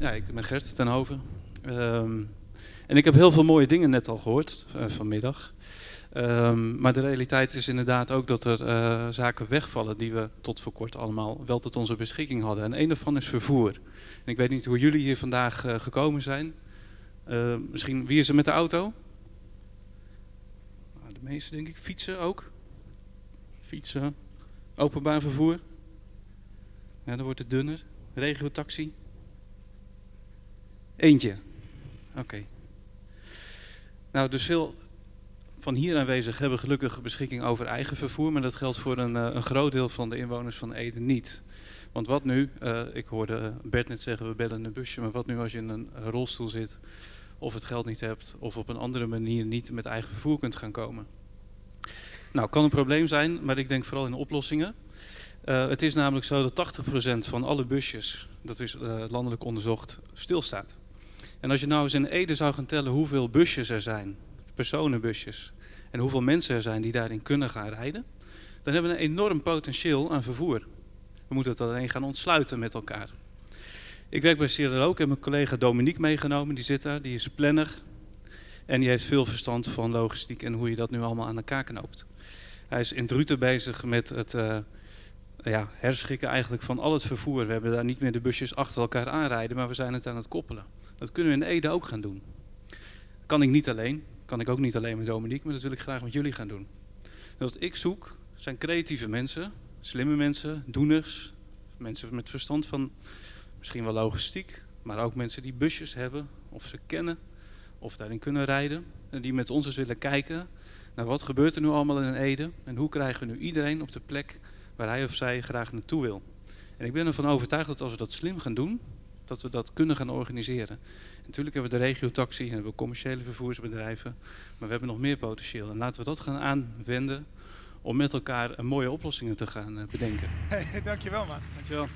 Ja, ik ben Gert ten Hoven. Ehm, en ik heb heel veel mooie dingen net al gehoord uh, vanmiddag. Um, maar de realiteit is inderdaad ook dat er uh, zaken wegvallen die we tot voor kort allemaal wel tot onze beschikking hadden. En een daarvan is vervoer. Ik weet niet hoe jullie hier vandaag uh, gekomen zijn. misschien, wie is er met de auto? Nou, de meeste denk ik. Fietsen ook? Fietsen. Openbaar vervoer. Ja, dan wordt het dunner. Regiotaxi. Eentje. Oké. Nou, dus veel van hier aanwezig hebben gelukkig beschikking over eigen vervoer, maar dat geldt voor een, een groot deel van de inwoners van Ede niet. Want wat nu, uh, ik hoorde Bert net zeggen we bellen een busje, maar wat nu als je in een rolstoel zit of het geld niet hebt of op een andere manier niet met eigen vervoer kunt gaan komen. Nou, kan een probleem zijn, maar ik denk vooral in oplossingen. Uh, het is namelijk zo dat 80% van alle busjes, dat is landelijk onderzocht, stilstaat. En als je nou eens in Ede zou gaan tellen hoeveel busjes er zijn, personenbusjes, en hoeveel mensen er zijn die daarin kunnen gaan rijden, dan hebben we een enorm potentieel aan vervoer. We moeten het alleen gaan ontsluiten met elkaar. Ik werk bij Sierra ik heb mijn collega Dominique meegenomen, die zit daar, die is planner. En die heeft veel verstand van logistiek en hoe je dat nu allemaal aan elkaar knoopt. Hij is in Druten bezig met het uh, ja, herschikken eigenlijk van al het vervoer. We hebben daar niet meer de busjes achter elkaar aanrijden, maar we zijn het aan het koppelen. Dat kunnen we in Ede ook gaan doen. Kan ik niet alleen, kan ik ook niet alleen met Dominique, maar dat wil ik graag met jullie gaan doen. En wat ik zoek zijn creatieve mensen, slimme mensen, doeners, mensen met verstand van misschien wel logistiek, maar ook mensen die busjes hebben of ze kennen of daarin kunnen rijden. En die met ons eens willen kijken naar wat gebeurt er nu allemaal in Ede en hoe krijgen we nu iedereen op de plek waar hij of zij graag naartoe wil. En ik ben ervan overtuigd dat als we dat slim gaan doen, dat we dat kunnen gaan organiseren. En natuurlijk hebben we de regiotaxi en hebben we commerciële vervoersbedrijven, maar we hebben nog meer potentieel. En laten we dat gaan aanwenden om met elkaar mooie oplossingen te gaan bedenken. Hey, dankjewel man. Dankjewel.